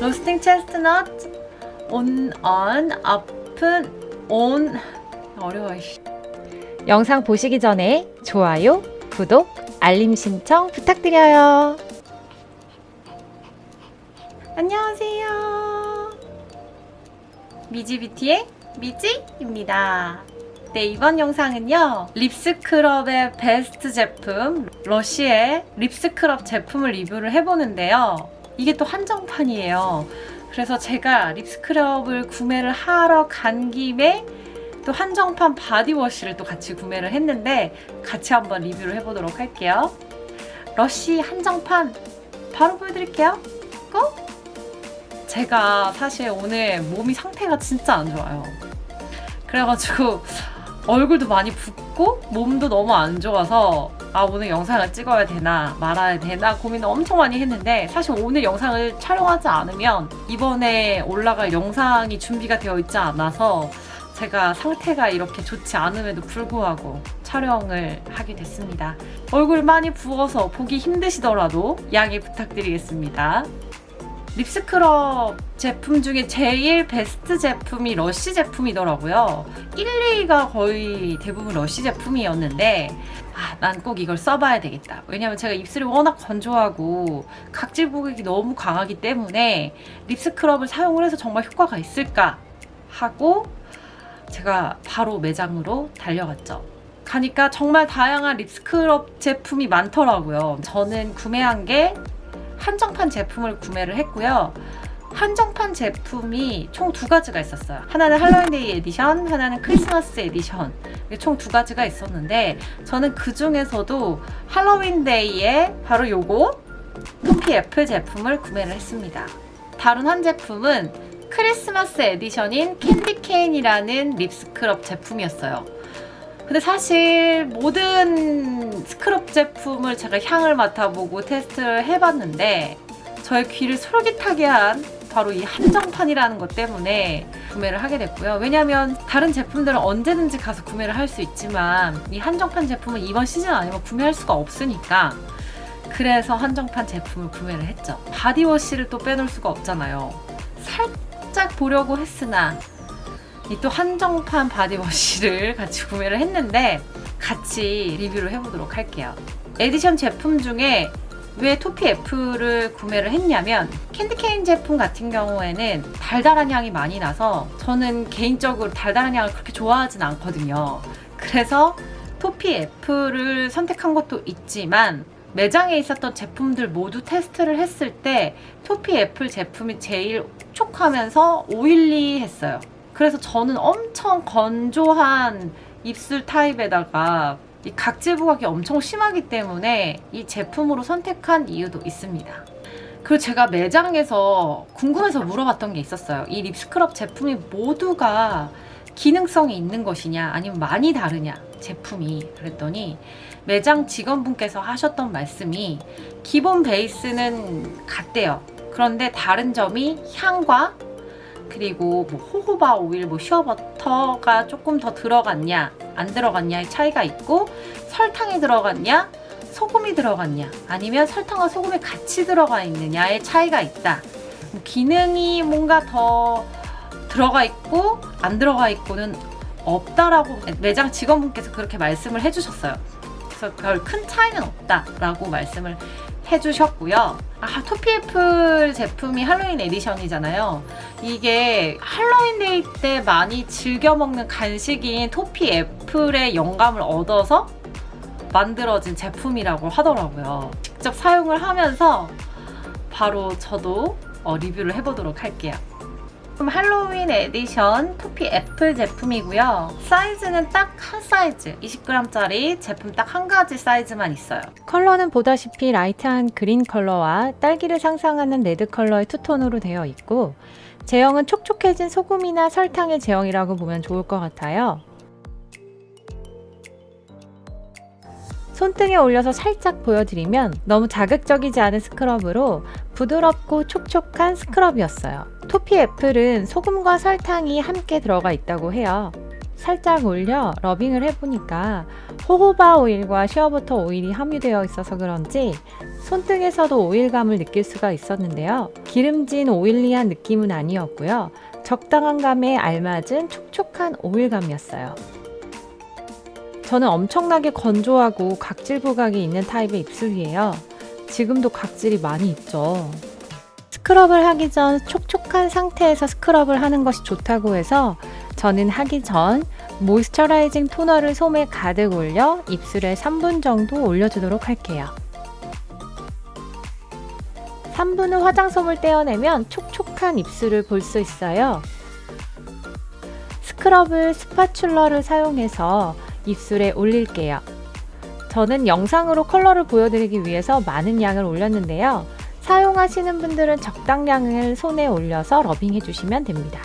로스팅 체스트넛 온, 언, 아픈, 온 어려워 씨. 영상 보시기 전에 좋아요, 구독, 알림 신청 부탁드려요. 안녕하세요. 미지뷰티의 미지입니다. 네 이번 영상은요 립스크럽의 베스트 제품 러쉬의 립스크럽 제품을 리뷰를 해보는데요. 이게 또 한정판이에요. 그래서 제가 lip scrub을 구매를 하러 간 김에 또 한정판 body wash를 또 같이 구매를 했는데 같이 한번 리뷰를 해보도록 할게요. LUSH 한정판 바로 보여드릴게요. Go! 제가 사실 오늘 몸이 상태가 진짜 안 좋아요. 그래가지고 얼굴도 많이 붓고 몸도 너무 안 좋아서 아 오늘 영상을 찍어야 되나 말아야 되나 고민을 엄청 많이 했는데 사실 오늘 영상을 촬영하지 않으면 이번에 올라갈 영상이 준비가 되어 있지 않아서 제가 상태가 이렇게 좋지 않음에도 불구하고 촬영을 하게 됐습니다. 얼굴 많이 부어서 보기 힘드시더라도 양해 부탁드리겠습니다. lip scrub 제품 중에 제일 베스트 제품이 러쉬 제품이더라고요. 1, 2위가 거의 대부분 러쉬 제품이었는데 아, 난 꼭 이걸 써봐야 되겠다. 왜냐면 제가 입술이 워낙 건조하고 각질 부각이 너무 강하기 때문에 lip scrub을 사용을 해서 정말 효과가 있을까 하고 제가 바로 매장으로 달려갔죠. 가니까 정말 다양한 lip scrub 제품이 많더라고요. 저는 구매한 게 한정판 제품을 구매를 했고요. 한정판 제품이 총 두 가지가 있었어요. 하나는 할로윈데이 에디션, 하나는 크리스마스 에디션. 총 두 가지가 있었는데 저는 그 중에서도 할로윈데이에 바로 요거 toffee apple 제품을 구매를 했습니다. 다른 한 제품은 크리스마스 에디션인 캔디케인이라는 립스크럽 제품이었어요. 근데 사실 모든 스크럽 제품을 제가 향을 맡아보고 테스트를 해봤는데 저의 귀를 솔깃하게 한 바로 이 한정판이라는 것 때문에 구매를 하게 됐고요. 왜냐면 다른 제품들은 언제든지 가서 구매를 할 수 있지만 이 한정판 제품은 이번 시즌 아니면 구매할 수가 없으니까 그래서 한정판 제품을 구매를 했죠. body wash를 또 빼놓을 수가 없잖아요. 살짝 보려고 했으나 이 또 한정판 body wash를 같이 구매를 했는데 같이 리뷰를 해보도록 할게요. 에디션 제품 중에 왜 toffee apple을 구매를 했냐면 candy cane 제품 같은 경우에는 달달한 향이 많이 나서 저는 개인적으로 달달한 향을 그렇게 좋아하진 않거든요. 그래서 토피 F를 선택한 것도 있지만 매장에 있었던 제품들 모두 테스트를 했을 때 토피 애플 제품이 제일 촉촉하면서 오일리했어요. 그래서 저는 엄청 건조한 입술 타입에다가 이 각질 부각이 엄청 심하기 때문에 이 제품으로 선택한 이유도 있습니다. 그리고 제가 매장에서 궁금해서 물어봤던 게 있었어요. 이 립스크럽 제품이 모두가 기능성이 있는 것이냐 아니면 많이 다르냐 제품이 그랬더니 매장 직원분께서 하셨던 말씀이 기본 베이스는 같대요. 그런데 다른 점이 향과 그리고 뭐 호호바 오일, 뭐 슈어버터가 조금 더 들어갔냐 안 들어갔냐의 차이가 있고 설탕이 들어갔냐 소금이 들어갔냐 아니면 설탕과 소금이 같이 들어가 있느냐의 차이가 있다. 뭐 기능이 뭔가 더 들어가 있고 안 들어가 있고는 없다라고 매장 직원분께서 그렇게 말씀을 해주셨어요. 그래서 별 큰 차이는 없다라고 말씀을 해주셨고요. 아, toffee apple 제품이 할로윈 edition이잖아요. 이게 할로윈데이 때 많이 즐겨 먹는 간식인 toffee apple의 영감을 얻어서 만들어진 제품이라고 하더라고요. 직접 사용을 하면서 바로 저도 어, 리뷰를 해보도록 할게요. 그럼 할로윈 edition toffee apple 제품이고요. 사이즈는 딱 한 사이즈, 20g짜리 제품 딱 한 가지 사이즈만 있어요. 컬러는 보다시피 light한 green 컬러와 딸기를 상상하는 red 컬러의 two-tone으로 되어 있고 제형은 촉촉해진 소금이나 설탕의 제형이라고 보면 좋을 것 같아요. 손등에 올려서 살짝 보여드리면 너무 자극적이지 않은 스크럽으로 부드럽고 촉촉한 스크럽이었어요. 토피 애플은 소금과 설탕이 함께 들어가 있다고 해요. 살짝 올려 러빙을 해보니까 호호바 오일과 시어버터 오일이 함유되어 있어서 그런지 손등에서도 오일감을 느낄 수가 있었는데요. 기름진 오일리한 느낌은 아니었고요. 적당한 감에 알맞은 촉촉한 오일감이었어요. 저는 엄청나게 건조하고 각질 부각이 있는 타입의 입술이에요. 지금도 각질이 많이 있죠. 스크럽을 하기 전 촉촉한 상태에서 스크럽을 하는 것이 좋다고 해서 저는 하기 전 모이스처라이징 토너를 솜에 가득 올려 입술에 3분 정도 올려주도록 할게요. 3분 후 화장솜을 떼어내면 촉촉한 입술을 볼 수 있어요. scrub을 spatula를 사용해서 입술에 올릴게요. 저는 영상으로 컬러를 보여드리기 위해서 많은 양을 올렸는데요. 사용하시는 분들은 적당량을 손에 올려서 rubbing해 주시면 됩니다.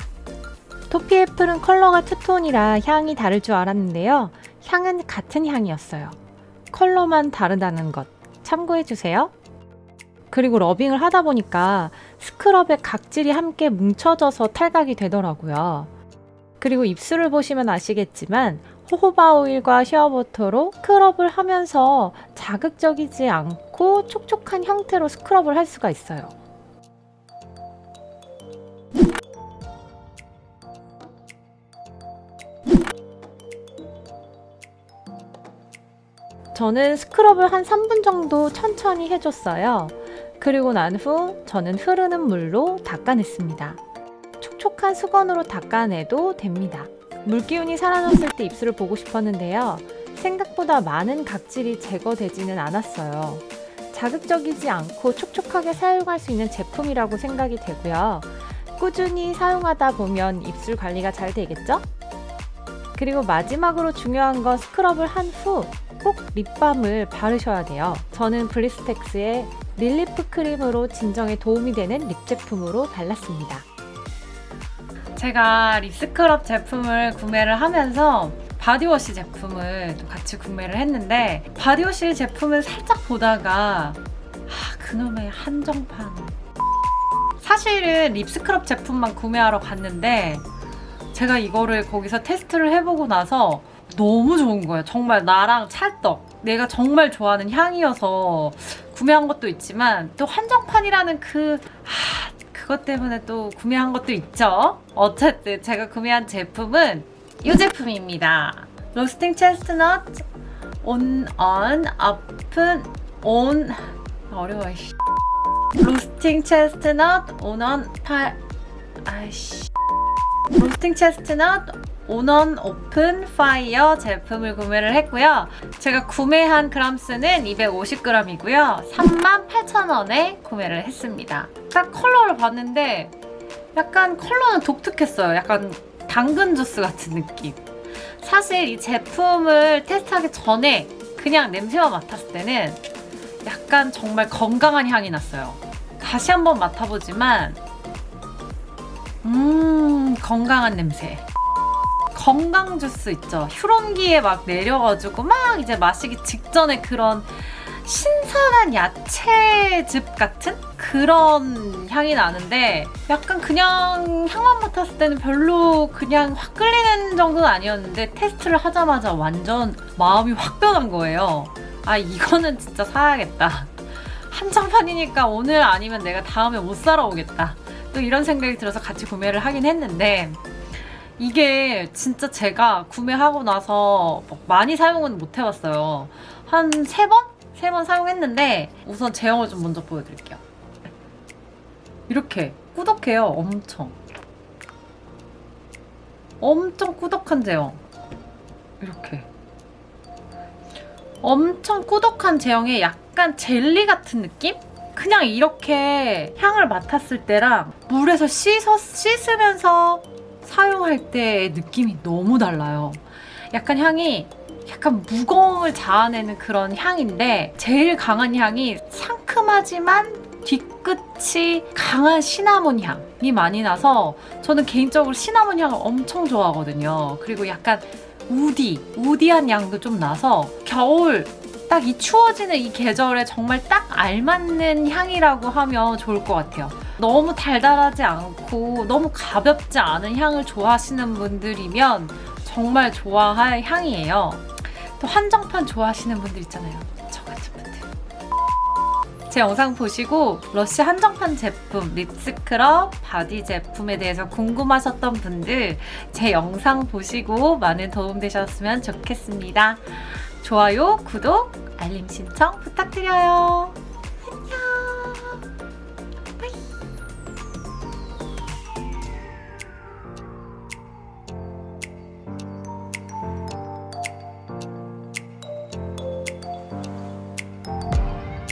toffee apple은 컬러가 two-tone이라 향이 다를 줄 알았는데요. 향은 같은 향이었어요. 컬러만 다르다는 것 참고해 주세요. 그리고 rubbing을 하다 보니까 스크럽에 각질이 함께 뭉쳐져서 탈각이 되더라고요. 그리고 입술을 보시면 아시겠지만 호호바 오일과 시어버터로 스크럽을 하면서 자극적이지 않고 촉촉한 형태로 스크럽을 할 수가 있어요. 저는 스크럽을 한 3분 정도 천천히 해줬어요. 그리고 난 후 저는 흐르는 물로 닦아냈습니다. 촉촉한 수건으로 닦아내도 됩니다. 물기운이 사라졌을 때 입술을 보고 싶었는데요. 생각보다 많은 각질이 제거되지는 않았어요. 자극적이지 않고 촉촉하게 사용할 수 있는 제품이라고 생각이 되고요. 꾸준히 사용하다 보면 입술 관리가 잘 되겠죠? 그리고 마지막으로 중요한 건 스크럽을 한 후 꼭 lip balm을 바르셔야 돼요. 저는 블리스텍스의 relief cream으로 진정에 도움이 되는 lip 제품으로 발랐습니다. 제가 lip scrub 제품을 구매를 하면서 body wash 제품을 또 같이 구매를 했는데 body wash 제품을 살짝 보다가 아 그놈의 한정판. 사실은 lip scrub 제품만 구매하러 갔는데 제가 이거를 거기서 테스트를 해보고 나서 너무 좋은 거예요. 정말 나랑 찰떡. 내가 정말 좋아하는 향이어서 구매한 것도 있지만 또 한정판이라는 그 아, 그것 때문에 또 구매한 것도 있죠. 어쨌든 제가 구매한 제품은 이 제품입니다. 로스팅 체스트넛 온 언 아픈 온 어려워 씨. 로스팅 체스트넛 온언 팔 아이씨 roasting chestnut on an open fire 제품을 구매를 했고요. 제가 구매한 그람수는 250g이고요. 38,000원에 구매를 했습니다. 딱 컬러를 봤는데 약간 컬러는 독특했어요. 약간 당근 주스 같은 느낌. 사실 이 제품을 테스트하기 전에 그냥 냄새만 맡았을 때는 약간 정말 건강한 향이 났어요. 다시 한번 맡아보지만 음 건강한 냄새. 건강 주스 있죠. 휴런기에 막 내려가지고 막 이제 마시기 직전에 그런 신선한 야채즙 같은 그런 향이 나는데 약간 그냥 향만 맡았을 때는 별로 그냥 확 끌리는 정도는 아니었는데 테스트를 하자마자 완전 마음이 확 변한 거예요. 아 이거는 진짜 사야겠다. 한정판이니까 오늘 아니면 내가 다음에 못 사러 오겠다. 또 이런 생각이 들어서 같이 구매를 하긴 했는데 이게 진짜 제가 구매하고 나서 막 많이 사용은 못 해봤어요. 한 세 번? 세 번 사용했는데 우선 제형을 좀 먼저 보여드릴게요. 이렇게 꾸덕해요. 엄청. 엄청 꾸덕한 제형. 이렇게. 엄청 꾸덕한 제형에 약간 젤리 같은 느낌? 그냥 이렇게 향을 맡았을 때랑 물에서 씻어, 씻으면서 사용할 때의 느낌이 너무 달라요. 약간 향이 약간 무거움을 자아내는 그런 향인데 제일 강한 향이 상큼하지만 뒤끝이 강한 시나몬 향이 많이 나서 저는 개인적으로 시나몬 향을 엄청 좋아하거든요. 그리고 약간 woody, woody한 향도 좀 나서 겨울 딱 이 추워지는 이 계절에 정말 딱 알맞는 향이라고 하면 좋을 것 같아요. 너무 달달하지 않고 너무 가볍지 않은 향을 좋아하시는 분들이면 정말 좋아할 향이에요. 또 한정판 좋아하시는 분들 있잖아요. 저 같은 분들. 제 영상 보시고 러쉬 한정판 제품, lip scrub, body 제품에 대해서 궁금하셨던 분들 제 영상 보시고 많은 도움 되셨으면 좋겠습니다. 좋아요, 구독, 알림 신청 부탁드려요.